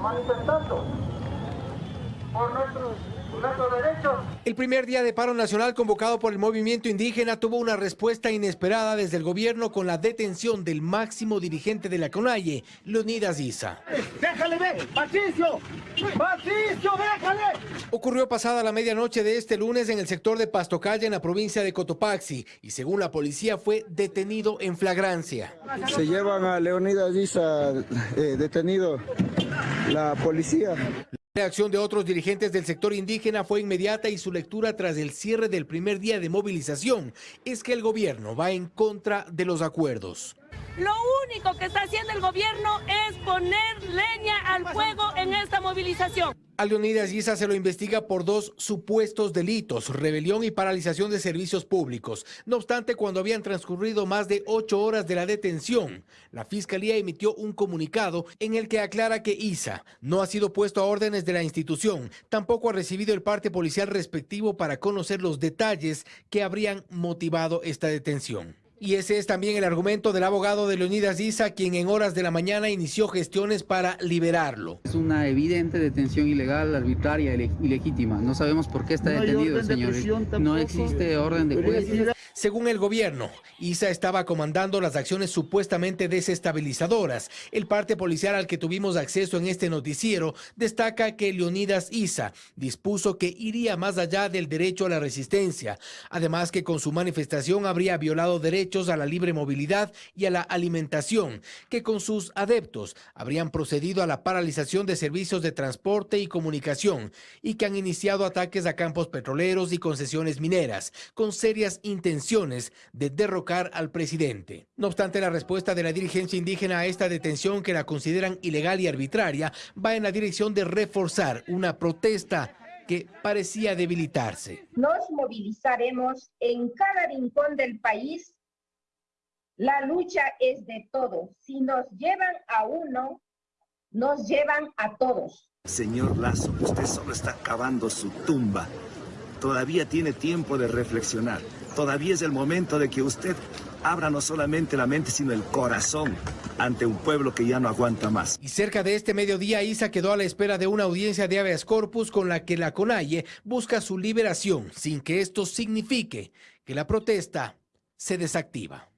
manifestando por nuestros el primer día de paro nacional convocado por el movimiento indígena tuvo una respuesta inesperada desde el gobierno con la detención del máximo dirigente de la CONAIE, Leonidas Isa. ¡Déjale ver! ¡Patricio! ¡Patricio, déjale! Ocurrió pasada la medianoche de este lunes en el sector de Pastocaya en la provincia de Cotopaxi y según la policía fue detenido en flagrancia. Se llevan a Leonidas Isa eh, detenido la policía. La reacción de otros dirigentes del sector indígena fue inmediata y su lectura tras el cierre del primer día de movilización es que el gobierno va en contra de los acuerdos. Lo único que está haciendo el gobierno es poner leña al fuego en esta movilización. A Leonidas Giza se lo investiga por dos supuestos delitos, rebelión y paralización de servicios públicos. No obstante, cuando habían transcurrido más de ocho horas de la detención, la Fiscalía emitió un comunicado en el que aclara que Isa no ha sido puesto a órdenes de la institución, tampoco ha recibido el parte policial respectivo para conocer los detalles que habrían motivado esta detención. Y ese es también el argumento del abogado de Leonidas Isa, quien en horas de la mañana inició gestiones para liberarlo. Es una evidente detención ilegal, arbitraria, ilegítima. No sabemos por qué está detenido, señor. No existe orden de juez. Según el gobierno, Isa estaba comandando las acciones supuestamente desestabilizadoras. El parte policial al que tuvimos acceso en este noticiero destaca que Leonidas Isa dispuso que iría más allá del derecho a la resistencia. Además que con su manifestación habría violado derechos a la libre movilidad y a la alimentación, que con sus adeptos habrían procedido a la paralización de servicios de transporte y comunicación y que han iniciado ataques a campos petroleros y concesiones mineras con serias intenciones de derrocar al presidente. No obstante, la respuesta de la dirigencia indígena a esta detención que la consideran ilegal y arbitraria va en la dirección de reforzar una protesta que parecía debilitarse. Nos movilizaremos en cada rincón del país. La lucha es de todos. Si nos llevan a uno, nos llevan a todos. Señor Lazo, usted solo está cavando su tumba. Todavía tiene tiempo de reflexionar. Todavía es el momento de que usted abra no solamente la mente, sino el corazón ante un pueblo que ya no aguanta más. Y cerca de este mediodía, Isa quedó a la espera de una audiencia de habeas corpus con la que la CONAIE busca su liberación, sin que esto signifique que la protesta se desactiva.